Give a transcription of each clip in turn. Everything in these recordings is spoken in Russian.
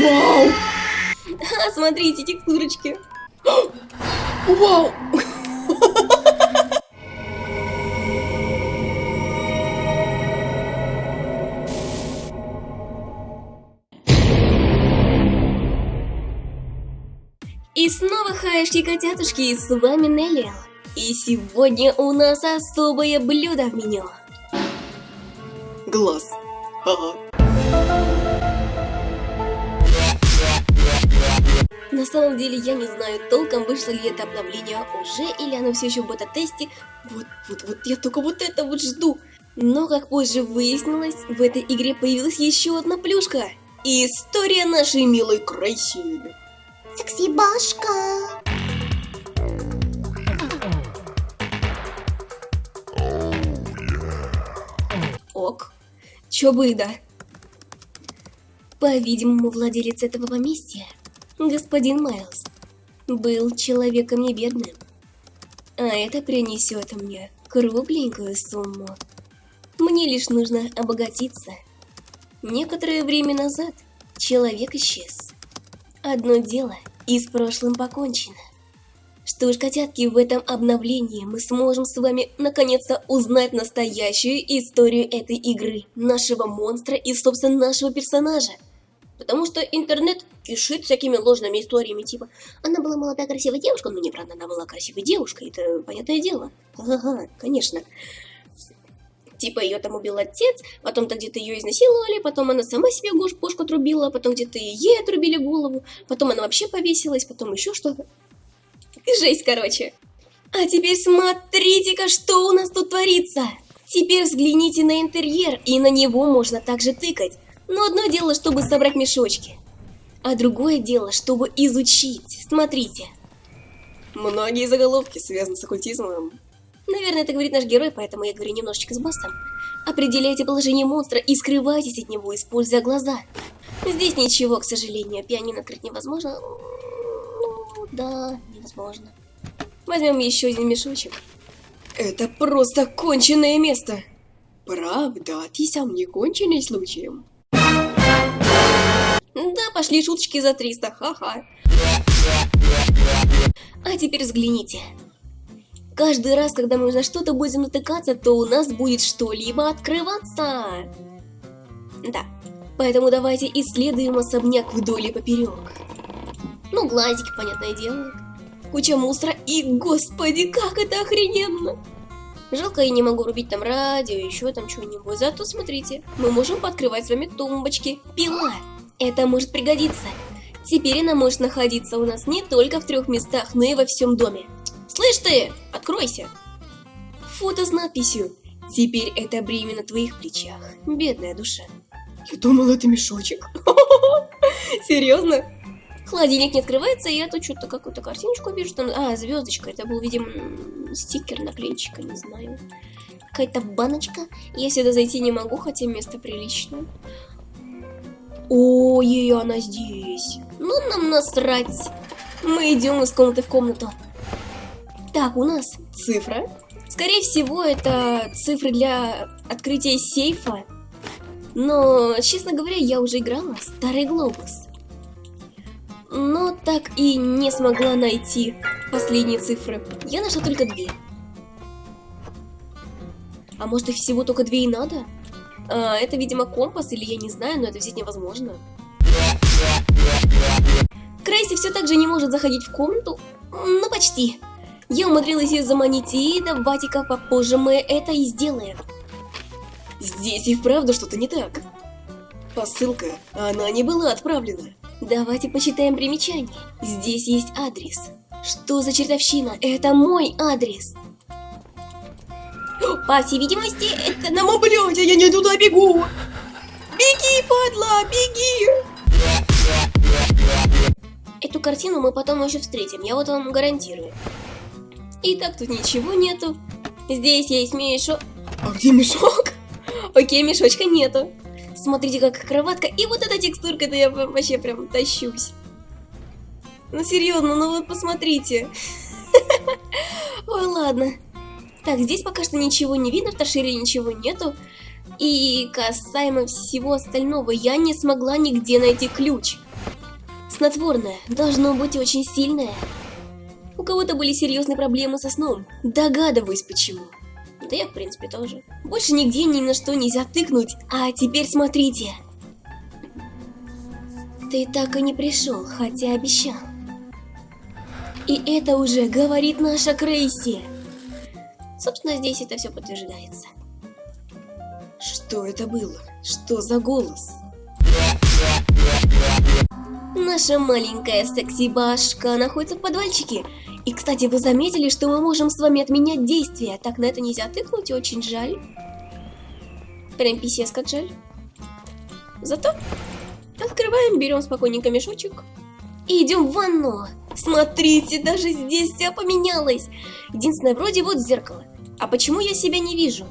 Вау! Смотрите, текстурочки. Вау! И снова хаешки котятушки, и с вами Нелли. И сегодня у нас особое блюдо в меню. Глаз. Ага. На самом деле я не знаю толком, вышло ли это обновление уже, или оно все еще в бета-тесте. Вот, вот, вот, я только вот это вот жду. Но, как позже выяснилось, в этой игре появилась еще одна плюшка. И история нашей милой Крайсили. Секси-башка. Ок. Чё бы да. По-видимому, владелец этого поместья, господин Майлз, был человеком не бедным. А это принесет мне кругленькую сумму. Мне лишь нужно обогатиться. Некоторое время назад человек исчез. Одно дело, и с прошлым покончено. Что ж, котятки, в этом обновлении мы сможем с вами наконец-то узнать настоящую историю этой игры, нашего монстра и, собственно, нашего персонажа. Потому что интернет кишит всякими ложными историями, типа «Она была молодая красивая девушка», ну неправда, она была красивой девушкой, это понятное дело. Ага, конечно. Типа ее там убил отец, потом-то где-то ее изнасиловали, потом она сама себе пушку отрубила, потом где-то ей отрубили голову, потом она вообще повесилась, потом еще что-то. Жесть, короче. А теперь смотрите-ка, что у нас тут творится. Теперь взгляните на интерьер, и на него можно также тыкать. Но одно дело, чтобы собрать мешочки, а другое дело, чтобы изучить. Смотрите. Многие заголовки связаны с оккультизмом. Наверное, это говорит наш герой, поэтому я говорю немножечко с басом. Определяйте положение монстра и скрывайтесь от него, используя глаза. Здесь ничего, к сожалению, пианино открыть невозможно. Ну, да, невозможно. Возьмем еще один мешочек. Это просто конченное место. Правда, ты сам не конченый случаем. Да, пошли шуточки за 300, ха-ха. А теперь взгляните. Каждый раз, когда мы на что-то будем натыкаться, то у нас будет что-либо открываться. Да, поэтому давайте исследуем особняк вдоль и поперек. Ну, глазики, понятное дело. Куча мусора и, господи, как это охрененно! Жалко, я не могу рубить там радио, еще там что-нибудь. Зато смотрите, мы можем подкрывать с вами тумбочки. Пила! Это может пригодиться. Теперь она может находиться у нас не только в трех местах, но и во всем доме. Слышь ты, откройся! Фото с надписью «Теперь это бремя на твоих плечах, бедная душа». Я думал, это мешочек. Серьезно? Холодильник не открывается, и я тут что-то какую-то картиночку вижу. Там... А, звездочка. Это был, видимо, стикер наклейчика, не знаю. Какая-то баночка. Я сюда зайти не могу, хотя место приличное. Ой, она здесь. Ну, нам насрать. Мы идем из комнаты в комнату. Так, у нас цифра. Скорее всего, это цифры для открытия сейфа. Но, честно говоря, я уже играла в Старый Глобус. Но так и не смогла найти последние цифры. Я нашла только две. А может их всего только две и надо? А, это, видимо, компас, или я не знаю, но это взять невозможно. Крейси все так же не может заходить в комнату. Ну, почти. Я умудрилась ее заманить, и давайте-ка попозже мы это и сделаем. Здесь и вправду что-то не так. Посылка, она не была отправлена. Давайте почитаем примечание. Здесь есть адрес. Что за чертовщина? Это мой адрес. По всей видимости, это на... Ну, блядь, я не туда бегу! Беги, падла, беги! Эту картину мы потом еще встретим, я вот вам гарантирую. И так тут ничего нету. Здесь есть мешок. А где мешок? Окей, мешочка нету. Смотрите, как кроватка. И вот эта текстурка, это я вообще прям тащусь. Ну, серьезно, ну вот посмотрите. Ой, ладно. Так, здесь пока что ничего не видно, в торшере ничего нету. И касаемо всего остального, я не смогла нигде найти ключ. Снотворное должно быть очень сильное. У кого-то были серьезные проблемы со сном. Догадываюсь почему. Да я, в принципе, тоже. Больше нигде ни на что нельзя тыкнуть. А теперь смотрите. Ты так и не пришел, хотя обещал. И это уже говорит наша Крейси. Собственно, здесь это все подтверждается. Что это было? Что за голос? Наша маленькая секси-башка находится в подвальчике. И, кстати, вы заметили, что мы можем с вами отменять действия. Так на это нельзя тыкнуть, очень жаль. Прям писец как жаль. Зато открываем, берем спокойненько мешочек и идем в ванну. Смотрите, даже здесь все поменялось. Единственное, вроде вот зеркало. А почему я себя не вижу?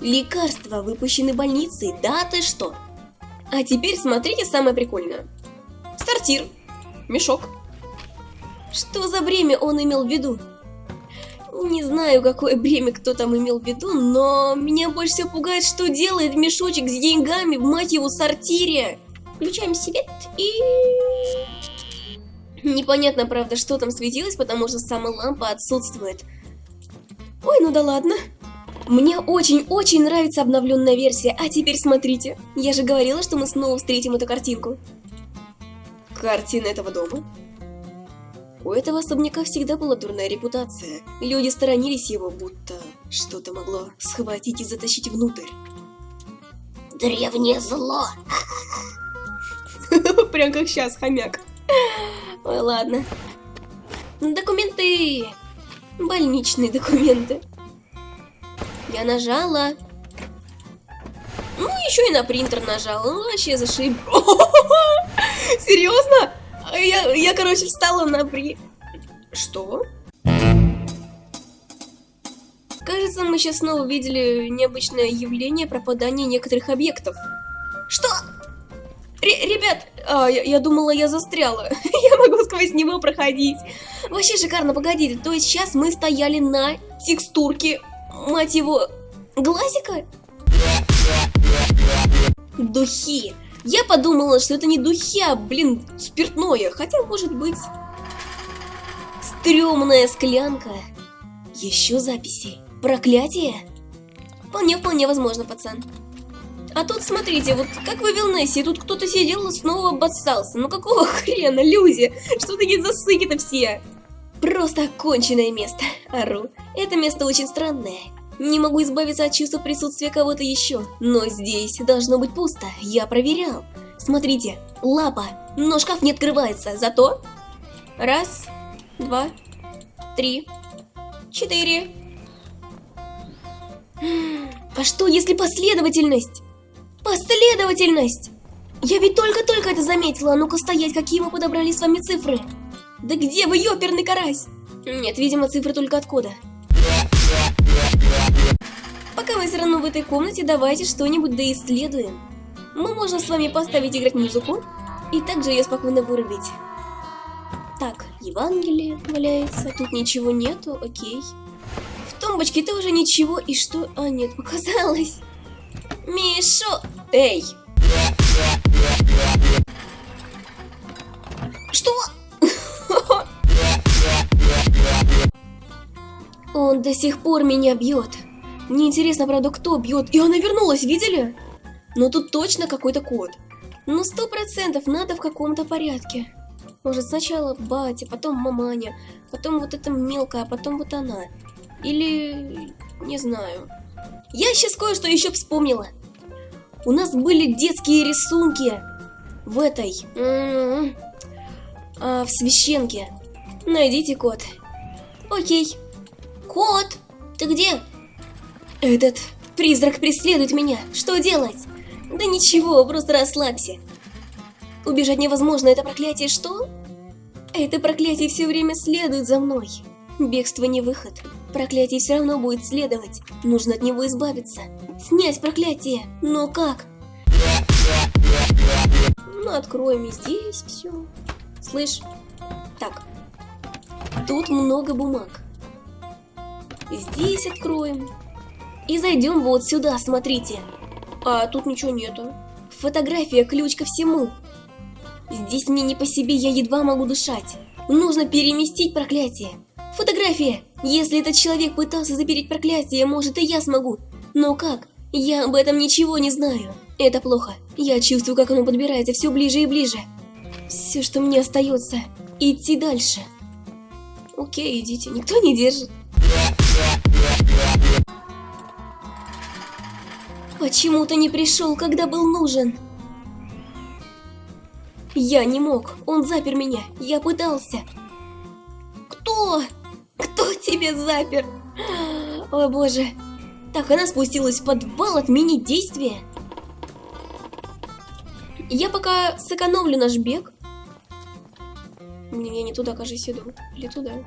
Лекарства выпущены больницей, да ты что? А теперь смотрите самое прикольное. Сортир. Мешок. Что за бремя он имел в виду? Не знаю, какое бремя кто там имел в виду, но меня больше всего пугает, что делает мешочек с деньгами в, мать его, сортире. Включаем свет и... Непонятно, правда, что там светилось, потому что сама лампа отсутствует. Ой, ну да ладно. Мне очень-очень нравится обновленная версия, а теперь смотрите. Я же говорила, что мы снова встретим эту картинку. Картина этого дома? У этого особняка всегда была дурная репутация. Люди сторонились его, будто что-то могло схватить и затащить внутрь. Древнее зло. Прям как сейчас, хомяк. Ой, ладно. Документы. Больничные документы. Я нажала. Ну, еще и на принтер нажала. Ну, вообще зашиб. Серьезно? Я, я, короче, встала на при... Что? Кажется, мы сейчас снова увидели необычное явление пропадания некоторых объектов. Что? Ребят, а, я, я думала, я застряла. я могу сквозь него проходить. Вообще шикарно, погодите. То есть сейчас мы стояли на текстурке, мать его, глазика? Духи. Я подумала, что это не духи, а, блин, спиртное. Хотя, может быть... Стремная склянка. Еще записи. Проклятие? Вполне-вполне возможно, пацан. А тут, смотрите, вот как в Эвилнессе, тут кто-то сидел и снова обоссался. Ну какого хрена, люди? Что такие засыки-то все? Просто оконченное место, ору. Это место очень странное. Не могу избавиться от чувства присутствия кого-то еще. Но здесь должно быть пусто, я проверял. Смотрите, лапа, но шкаф не открывается, зато... Раз, два, три, четыре. А что, если последовательность? Последовательность! Я ведь только-только это заметила, а ну-ка стоять, какие мы подобрали с вами цифры. Да где вы, ёперный карась? Нет, видимо, цифры только от кода. Пока вы все равно в этой комнате, давайте что-нибудь доисследуем. Мы можем с вами поставить играть музыку, и также ее спокойно вырубить. Так, Евангелие валяется, тут ничего нету, окей. В тумбочке тоже ничего, и что? А, нет, показалось. Мишо! Эй! Что? Он до сих пор меня бьет. Мне интересно, правда, кто бьет. И она вернулась, видели? Но тут точно какой-то код. Ну, сто процентов надо в каком-то порядке. Может, сначала батя, потом маманя, потом вот эта мелкая, а потом вот она. Или... не знаю. Я сейчас кое-что еще вспомнила. У нас были детские рисунки в этой... а, в священке. Найдите код. Окей. Кот, ты где? Этот призрак преследует меня. Что делать? Да ничего, просто расслабься. Убежать невозможно, это проклятие что? Это проклятие все время следует за мной. Бегство не выход. Проклятие все равно будет следовать. Нужно от него избавиться. Снять проклятие. Но как? Ну, откроем и здесь все. Слышь? Так. Тут много бумаг. Здесь откроем. И зайдем вот сюда, смотрите. А тут ничего нету. Фотография ключ ко всему. Здесь мне не по себе, я едва могу дышать. Нужно переместить проклятие. Фотография! Если этот человек пытался запереть проклятие, может и я смогу. Но как? Я об этом ничего не знаю. Это плохо. Я чувствую, как оно подбирается все ближе и ближе. Все, что мне остается, идти дальше. Окей, идите, никто не держит. Почему ты не пришел, когда был нужен? Я не мог, он запер меня, я пытался. Тебя запер? О боже. Так, она спустилась в подвал отменить действие. Я пока сэкономлю наш бег. Не, я не туда, кажется, иду. Или туда.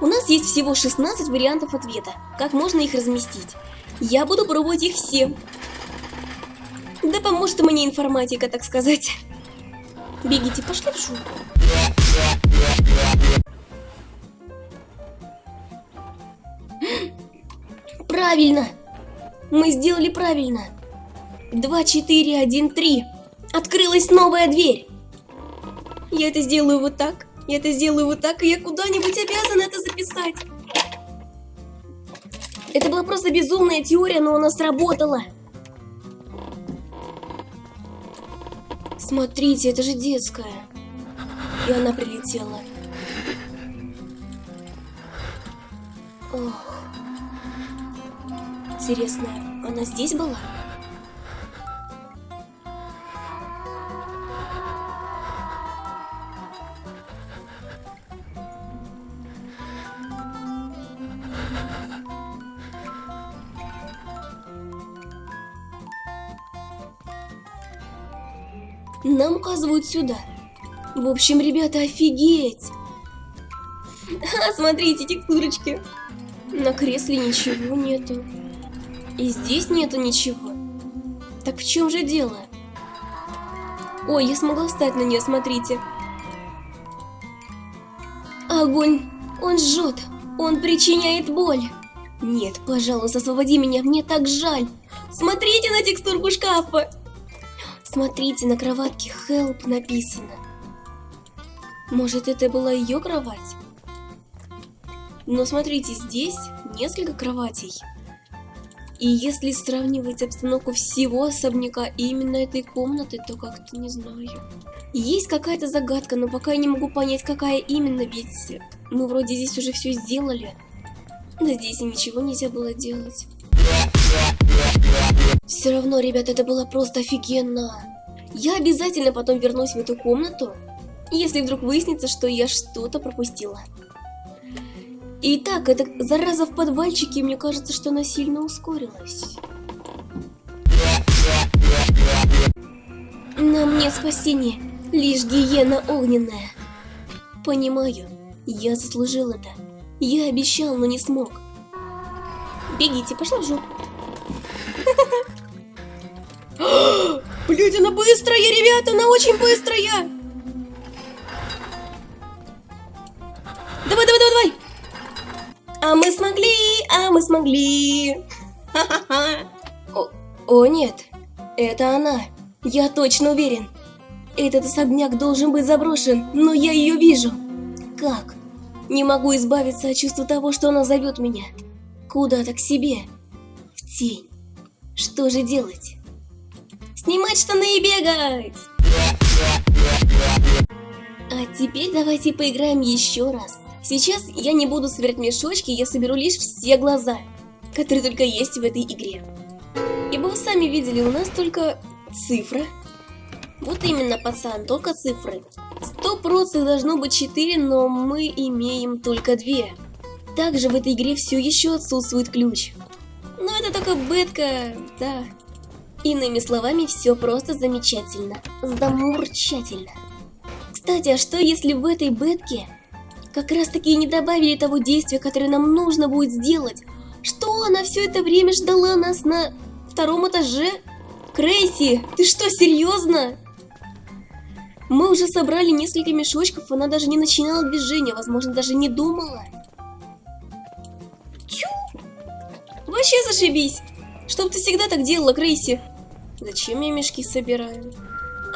У нас есть всего 16 вариантов ответа. Как можно их разместить? Я буду пробовать их все. Да поможет мне информатика, так сказать. Бегите, пошли в шум. Правильно! Мы сделали правильно. 2, 4, 1, 3. Открылась новая дверь. Я это сделаю вот так. Я это сделаю вот так, и я куда-нибудь обязана это записать. Это была просто безумная теория, но она сработала. Смотрите, это же детская. И она прилетела. Интересно, она здесь была? Нам указывают сюда. В общем, ребята, офигеть! А, смотрите, текстурочки. На кресле ничего нету. И здесь нету ничего. Так в чем же дело? Ой, я смогла встать на нее, смотрите. Огонь! Он жжет! Он причиняет боль! Нет, пожалуйста, освободи меня, мне так жаль! Смотрите на текстурку шкафа! Смотрите, на кроватке «Help» написано. Может, это была ее кровать? Но смотрите, здесь несколько кроватей. И если сравнивать обстановку всего особняка и именно этой комнаты, то как-то не знаю. Есть какая-то загадка, но пока я не могу понять, какая именно, ведь мы вроде здесь уже все сделали. Но здесь и ничего нельзя было делать. Все равно, ребят, это было просто офигенно. Я обязательно потом вернусь в эту комнату, если вдруг выяснится, что я что-то пропустила. Итак, эта зараза в подвальчике, мне кажется, что она сильно ускорилась. На мне спасение, лишь гиена огненная. Понимаю, я заслужил это. Я обещал, но не смог. Бегите, пошла в жопу. Блять, она быстрая, ребята, она очень быстрая. Мы смогли, а мы смогли. О, о нет, это она. Я точно уверен. Этот особняк должен быть заброшен, но я ее вижу. Как? Не могу избавиться от чувства того, что она зовет меня. Куда-то к себе. В тень. Что же делать? Снимать штаны и бегать! А теперь давайте поиграем еще раз. Сейчас я не буду собирать мешочки, я соберу лишь все глаза, которые только есть в этой игре. И бы вы сами видели, у нас только цифра. Вот именно, пацан, только цифры. Сто процентов должно быть 4, но мы имеем только 2. Также в этой игре все еще отсутствует ключ. Но это только бетка, да. Иными словами, все просто замечательно. Замурчательно. Кстати, а что если в этой бетке как раз таки не добавили того действия, которое нам нужно будет сделать? Что она все это время ждала нас на втором этаже? Крейси, ты что, серьезно? Мы уже собрали несколько мешочков, она даже не начинала движение, возможно, даже не думала. Тю! Вообще зашибись! Чтоб ты всегда так делала, Крейси. Зачем я мешки собираю?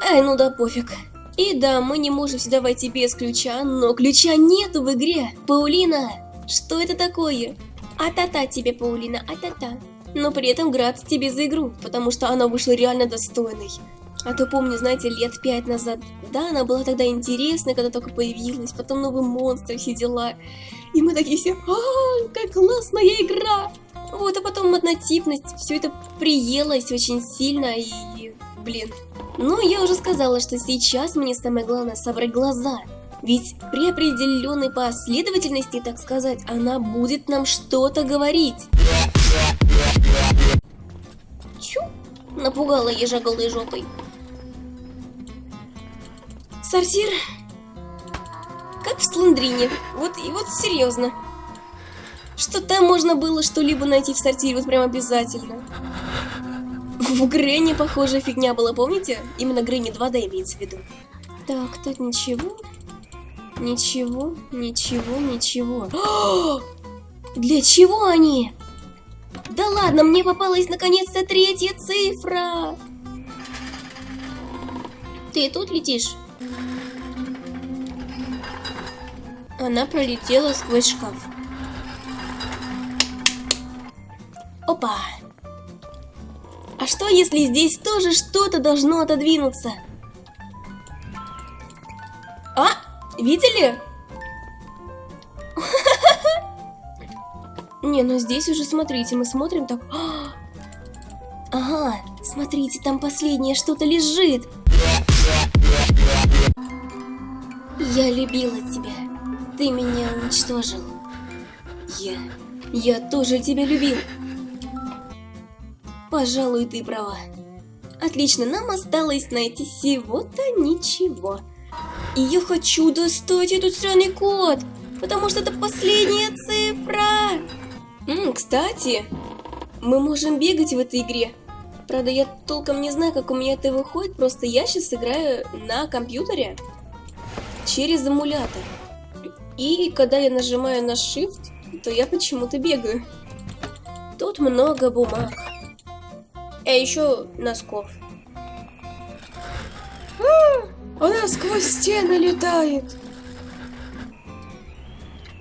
Ай, ну да пофиг. И да, мы не можем сюда войти без ключа, но ключа нету в игре. Паулина, что это такое? А-та-та тебе, Паулина, а-та-та. Но при этом град тебе за игру, потому что она вышла реально достойной. А то помню, знаете, лет пять назад, да, она была тогда интересная, когда только появилась, потом новый монстр, все дела. И мы такие все, а, как классная игра! Вот, а потом однотипность, все это приелось очень сильно и, блин. Ну, я уже сказала, что сейчас мне самое главное собрать глаза. Ведь при определенной последовательности, так сказать, она будет нам что-то говорить. Чу, напугала ежа голой жопой. Сортир, как в Слендрине, вот и вот серьезно. Что там можно было что-либо найти в сортире, вот прям обязательно. В Грэнни похожая фигня была, помните? Именно Грэнни 2D имеется в виду. Так, тут ничего. Ничего, ничего, ничего. Для чего они? Да ладно, мне попалась наконец-то третья цифра. Ты тут летишь? Она пролетела сквозь шкаф. Опа! А что, если здесь тоже что-то должно отодвинуться? А, видели? Не, ну здесь уже смотрите, мы смотрим так... Ага, смотрите, там последнее что-то лежит. Я любила тебя. Ты меня уничтожил. Я... Я тоже тебя любил. Пожалуй, ты права. Отлично, нам осталось найти всего-то ничего. И я хочу достать этот странный код, потому что это последняя цифра. М, кстати, мы можем бегать в этой игре. Правда, я толком не знаю, как у меня это выходит, просто я сейчас играю на компьютере через эмулятор. И когда я нажимаю на Shift, то я почему-то бегаю. Тут много бумаг. А еще носков. А, она сквозь стены летает.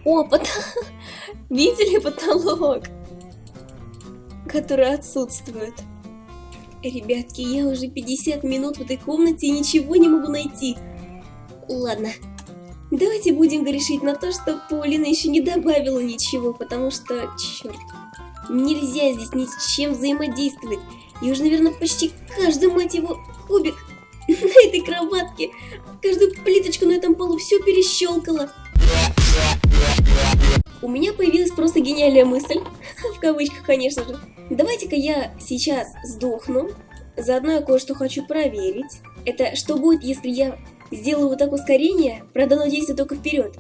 О, пот... видели потолок? Который отсутствует. Ребятки, я уже 50 минут в этой комнате и ничего не могу найти. Ладно, давайте будем грешить на то, что Полина еще не добавила ничего, потому что, черт, нельзя здесь ни с чем взаимодействовать. Я уже, наверное, почти каждый, мать его, кубик на этой кроватке, каждую плиточку на этом полу все перещелкала. У меня появилась просто гениальная мысль, в кавычках, конечно же. Давайте-ка я сейчас сдохну, заодно я кое-что хочу проверить. Это что будет, если я сделаю вот так ускорение, правда оно действует только вперед,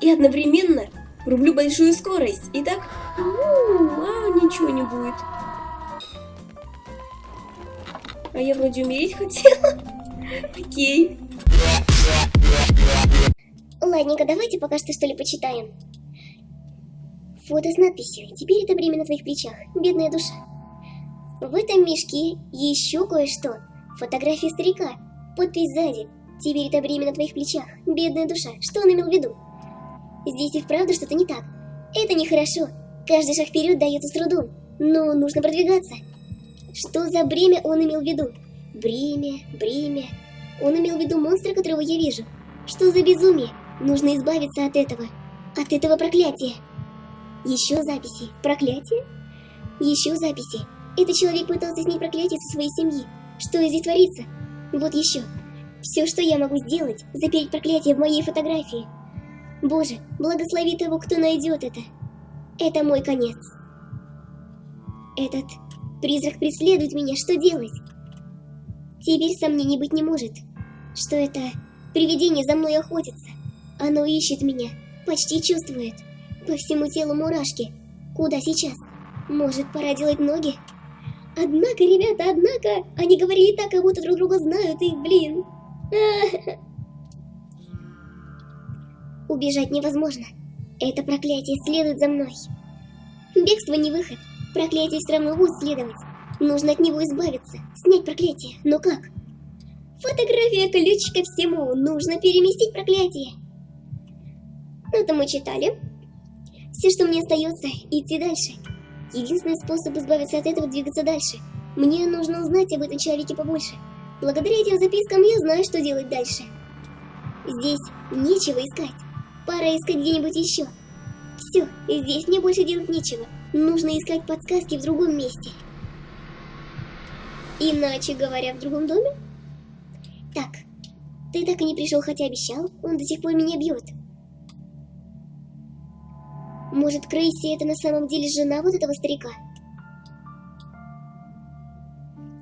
и одновременно рублю большую скорость. Итак, ничего не будет. А я вроде умереть хотела. Окей. Ладненько, давайте пока что что ли почитаем. Фото с надписью «Теперь это время на твоих плечах, бедная душа». В этом мешке еще кое-что. Фотография старика. Подпись сзади. «Теперь это время на твоих плечах, бедная душа». Что он имел в виду? Здесь и вправду что-то не так. Это нехорошо. Каждый шаг вперед дается с трудом. Но нужно продвигаться. Что за бремя он имел в виду? Бремя, бремя. Он имел в виду монстра, которого я вижу. Что за безумие? Нужно избавиться от этого. От этого проклятия. Еще записи. Проклятие? Еще записи. Этот человек пытался снять проклятие со своей семьи. Что здесь творится? Вот еще. Все, что я могу сделать, запереть проклятие в моей фотографии. Боже, благослови того, кто найдет это. Это мой конец. Этот призрак преследует меня, что делать? Теперь сомнений быть не может, что это привидение за мной охотится. Оно ищет меня, почти чувствует. По всему телу мурашки. Куда сейчас? Может, пора делать ноги? Однако, ребята, однако, они говорили так, как будто друг друга знают, и, блин... Убежать невозможно. Это проклятие следует за мной. Бегство не выход. Проклятие все равно будет следовать. Нужно от него избавиться, снять проклятие. Но как? Фотография ключ ко всему. Нужно переместить проклятие. Ну, это мы читали. Все, что мне остается, идти дальше. Единственный способ избавиться от этого двигаться дальше. Мне нужно узнать об этом человеке побольше. Благодаря этим запискам я знаю, что делать дальше. Здесь нечего искать. Пора искать где-нибудь еще. Все, здесь мне больше делать нечего. Нужно искать подсказки в другом месте. Иначе говоря, в другом доме? Так, ты так и не пришел, хотя обещал. Он до сих пор меня бьет. Может, Крейси это на самом деле жена вот этого старика?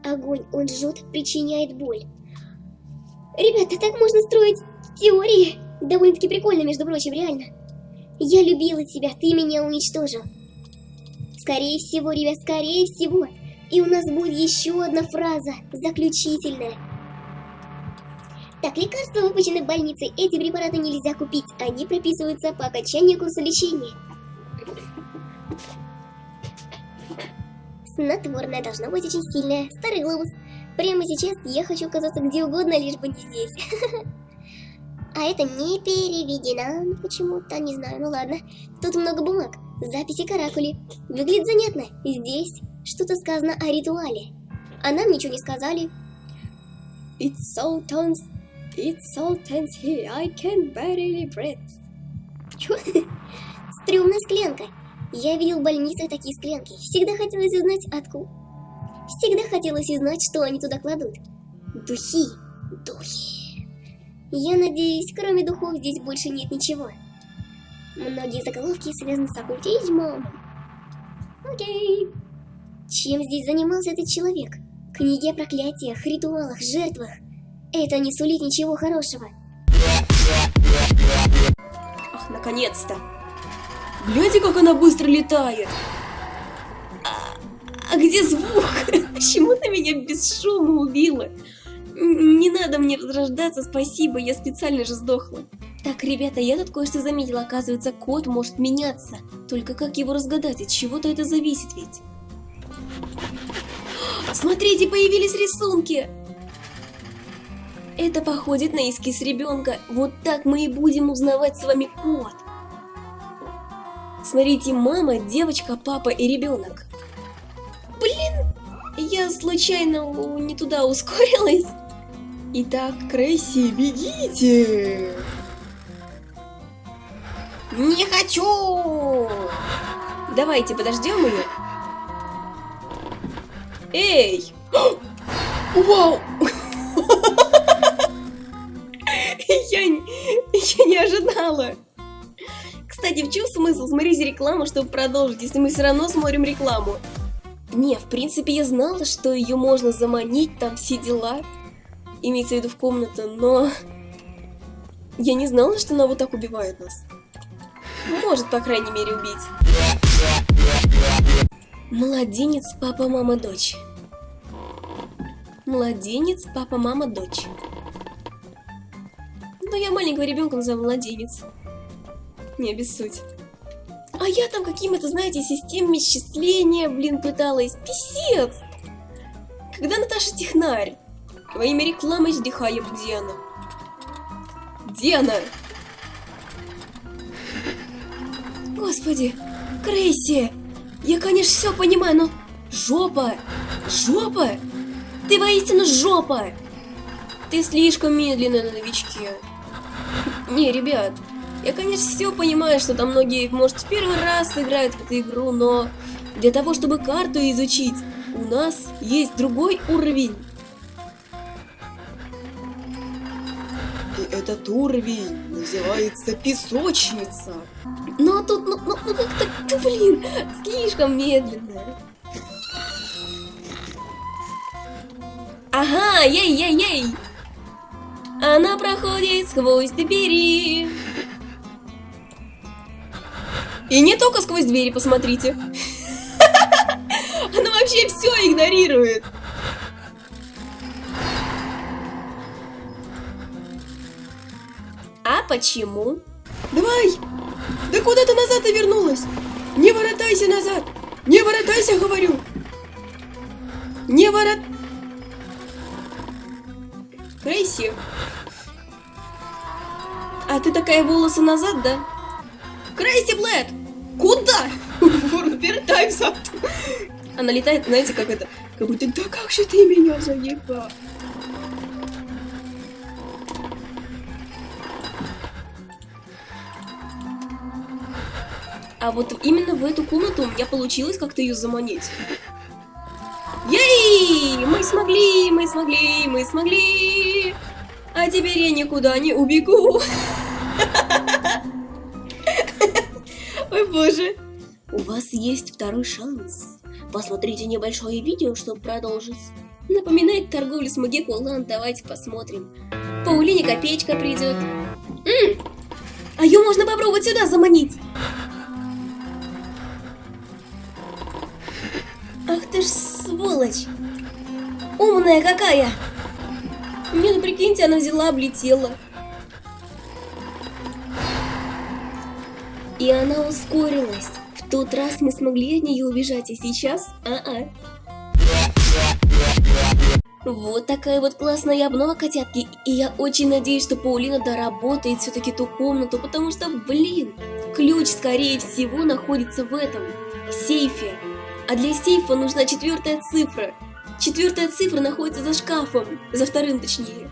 Огонь, он жжет, причиняет боль. Ребята, так можно строить теории. Довольно-таки прикольно, между прочим, реально. Я любила тебя, ты меня уничтожил. Скорее всего, ребят, скорее всего. И у нас будет еще одна фраза, заключительная. Так, лекарства выпущены в больнице. Эти препараты нельзя купить. Они прописываются по окончанию курса лечения. Снотворное должно быть очень сильное. Старый глобус. Прямо сейчас я хочу оказаться где угодно, лишь бы не здесь. А это не переведено почему-то, не знаю, ну ладно. Тут много бумаг, записи каракули. Выглядит занятно. Здесь что-то сказано о ритуале. А нам ничего не сказали. It's so tense, it's so tense here, I can barely breathe. Чё? Стрёмная склянка. Я видел в больнице такие склянки. Всегда хотелось узнать, откуда. Всегда хотелось узнать, что они туда кладут. Духи. Духи. Я надеюсь, кроме духов здесь больше нет ничего. Многие заголовки связаны с оккультизмом. Окей. Чем здесь занимался этот человек? Книги о проклятиях, ритуалах, жертвах. Это не сулит ничего хорошего. Ах, наконец-то. Гляньте, как она быстро летает. А, а где звук? Почему ты меня без шума убила? Не надо мне возрождаться, спасибо, я специально же сдохла. Так, ребята, я тут кое-что заметила, оказывается, код может меняться. Только как его разгадать, от чего-то это зависит ведь. Смотрите, появились рисунки! Это походит на эскиз ребенка. Вот так мы и будем узнавать с вами код. Смотрите, мама, девочка, папа и ребенок. Блин, я случайно не туда ускорилась. Итак, Крейси, бегите! Не хочу! Давайте подождем ее. Эй! Вау! Я, я не ожидала. Кстати, в чем смысл смотреть рекламу, чтобы продолжить, если мы все равно смотрим рекламу? Не, в принципе, я знала, что ее можно заманить, там все дела. Имеется в виду в комнату, но... Я не знала, что она вот так убивает нас. Может, по крайней мере, убить. Младенец, папа, мама, дочь. Младенец, папа, мама, дочь. Ну, я маленького ребенка называю младенец. Не, без суть. А я там какими-то, знаете, системами счисления, блин, пыталась. Писец! Когда Наташа технарь? Во имя рекламы издыхаем, где она? Где она? Господи, Крейси! Я, конечно, все понимаю, но... Жопа! Жопа! Ты воистину жопа! Ты слишком медленная на новичке. Не, ребят, я, конечно, все понимаю, что там многие, может, в первый раз играют в эту игру, но для того, чтобы карту изучить, у нас есть другой уровень. Этот уровень называется песочница. Но тут, ну, ну, ну как-то, блин, слишком медленно. Ага, ей-ей-ей! Она проходит сквозь двери. И не только сквозь двери, посмотрите. Она вообще все игнорирует. Почему? Давай! Да куда ты назад и вернулась? Не воротайся назад! Не воротайся, говорю! Не ворот... Крейси. А ты такая волосы назад, да? Крейси Блэд! Куда? Вертай взад. Она летает, знаете, как это? Как будто, да как же ты меня заебал? А вот именно в эту комнату у меня получилось как-то ее заманить. Ей! Мы смогли, мы смогли, мы смогли! А теперь я никуда не убегу. Ой, боже. У вас есть второй шанс. Посмотрите небольшое видео, чтобы продолжить. Напоминает торговлю с Магикулан, давайте посмотрим. Паулине копеечка придет. А ее можно попробовать сюда заманить. Ты ж сволочь! Умная какая! Не, ну прикиньте, она взяла, облетела. И она ускорилась. В тот раз мы смогли от нее убежать, а сейчас... А-а. Вот такая вот классная обнова, котятки. И я очень надеюсь, что Паулина доработает все-таки ту комнату, потому что, блин, ключ, скорее всего, находится в этом, сейфе. А для сейфа нужна четвертая цифра. Четвертая цифра находится за шкафом, за вторым точнее.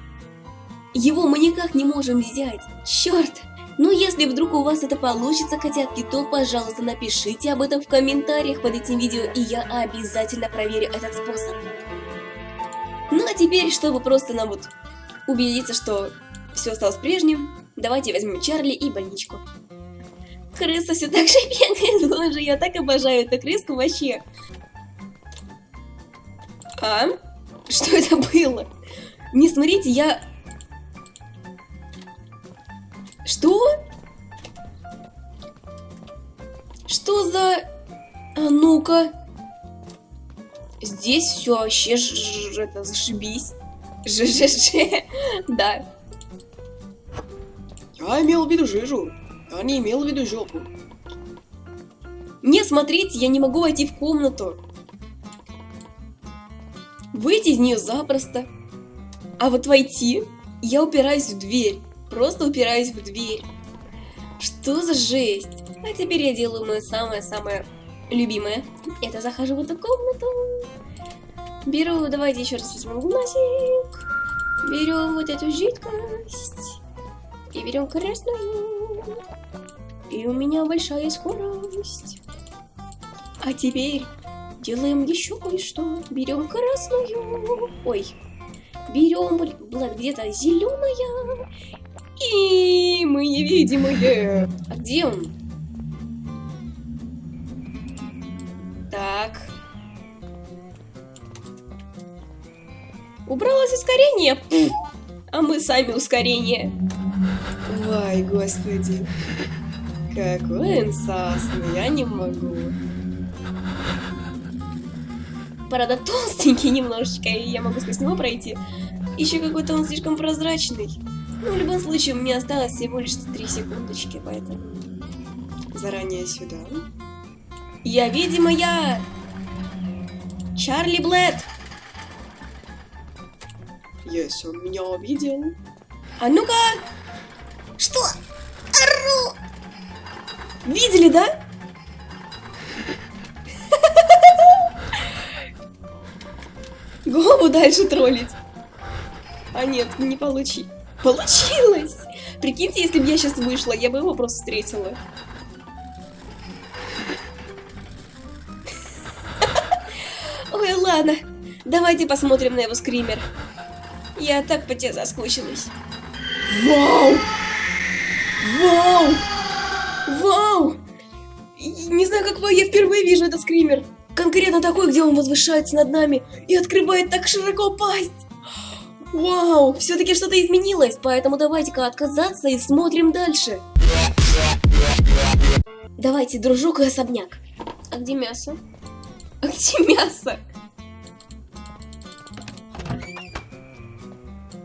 Его мы никак не можем взять. Черт! Ну если вдруг у вас это получится, котятки, то, пожалуйста, напишите об этом в комментариях под этим видео, и я обязательно проверю этот способ. Ну а теперь, чтобы просто нам вот убедиться, что все осталось прежним, давайте возьмем Чарли и больничку. Крыса все так же бегает, боже, я так обожаю эту крыску вообще. А? Что это было? Не смотрите, я... Что? Что за... А ну-ка. Здесь все вообще ж, ж, это зашибись. ЖЖЖ. Да. Я имел в виду жижу. Я не имел в виду жопу. Не, смотрите, я не могу войти в комнату. Выйти из нее запросто. А вот войти, я упираюсь в дверь. Просто упираюсь в дверь. Что за жесть? А теперь я делаю мое самое-самое любимое. Это захожу в эту комнату. Беру, давайте еще раз возьмем глазик. Берем вот эту жидкость. И берем красную. И у меня большая скорость. А теперь делаем еще кое-что. Берем красную. Ой. Берем, блин, где-то зеленая. И мы невидимые. А где он? Так. Убралось ускорение. А мы сами ускорение. Ой, господи. Какой он сасный, я не могу. Правда, толстенький немножечко, и я могу сквозь него пройти. Еще какой-то он слишком прозрачный. Ну, в любом случае, мне осталось всего лишь 3 секундочки, поэтому... Заранее сюда. Я видимая! Чарли Блэд! Если он меня увидел. А ну-ка! Что? Видели, да? Голову дальше троллить. А нет, не получи. Получилось! Прикиньте, если бы я сейчас вышла, я бы его просто встретила. Ой, ладно. Давайте посмотрим на его скример. Я так по тебе соскучилась. Вау! Вау! Вау! Не знаю, как вы, я впервые вижу этот скример. Конкретно такой, где он возвышается над нами и открывает так широко пасть. Вау, все-таки что-то изменилось, поэтому давайте-ка отказаться и смотрим дальше. Давайте, дружок и особняк. А где мясо? А где мясо?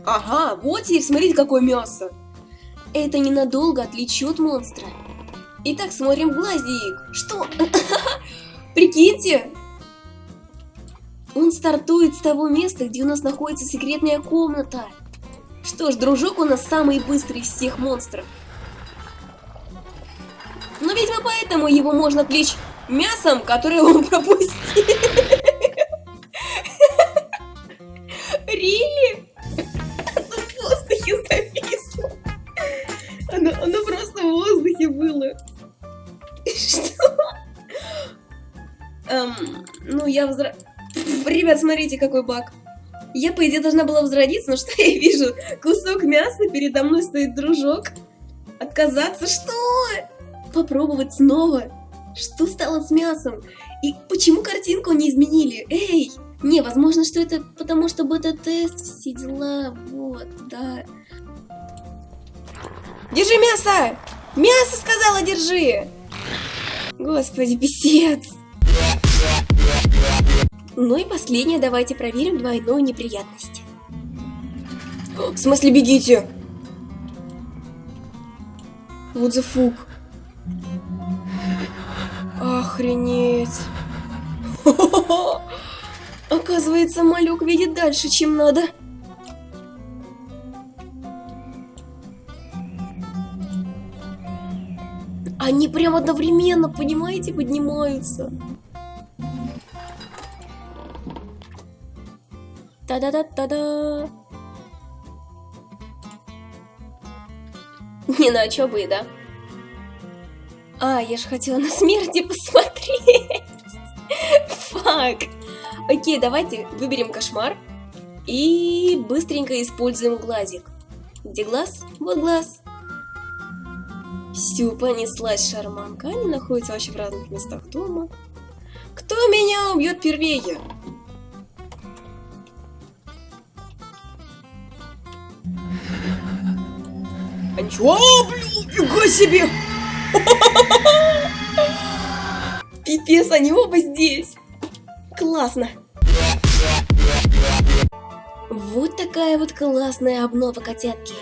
Ага, вот теперь смотрите, какое мясо. Это ненадолго отвлечет монстра. Итак, смотрим в глазик. Что? Прикиньте! Он стартует с того места, где у нас находится секретная комната. Что ж, дружок у нас самый быстрый из всех монстров. Но, видимо, поэтому его можно отвлечь мясом, которое он пропустил. Я возра... Ребят, смотрите, какой баг. Я, по идее, должна была возродиться, но что я вижу? Кусок мяса, передо мной стоит дружок. Отказаться? Что? Попробовать снова? Что стало с мясом? И почему картинку не изменили? Эй! Не, возможно, что это потому, что бета-тест, все дела, вот, да. Держи мясо! Мясо, сказала, держи! Господи, писец! Ну и последнее, давайте проверим двойную неприятность. В смысле, бегите? Вот the fuck. Охренеть. Оказывается, малек видит дальше, чем надо. Они прям одновременно, понимаете, поднимаются. Та-да-да-та-да. Не, ну а чё бы да. А, я же хотела на смерти посмотреть. Фак. Окей, давайте выберем кошмар. И быстренько используем глазик. Где глаз? Вот глаз. Все, понеслась шарманка. Они находятся вообще в разных местах дома. Кто меня убьет первее? А а, блин, фига себе! Пипец, они оба здесь. Классно. Вот такая вот классная обнова котятки.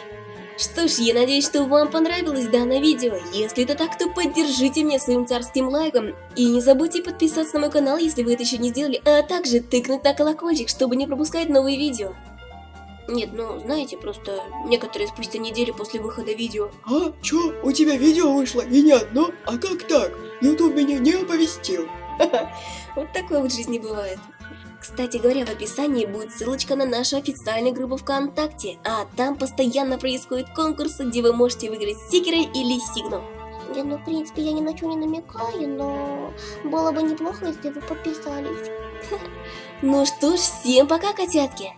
Что ж, я надеюсь, что вам понравилось данное видео. Если это так, то поддержите меня своим царским лайком. И не забудьте подписаться на мой канал, если вы это еще не сделали, а также тыкнуть на колокольчик, чтобы не пропускать новые видео. Нет, ну, знаете, просто некоторые спустя неделю после выхода видео. А, чё, у тебя видео вышло и не одно? А как так? Ютуб меня не оповестил. Вот такое вот в жизни бывает. Кстати говоря, в описании будет ссылочка на нашу официальную группу ВКонтакте, а там постоянно происходят конкурсы, где вы можете выиграть стикеры или сигнал. Не, ну, в принципе, я ни на что не намекаю, но было бы неплохо, если вы подписались. Ну что ж, всем пока, котятки!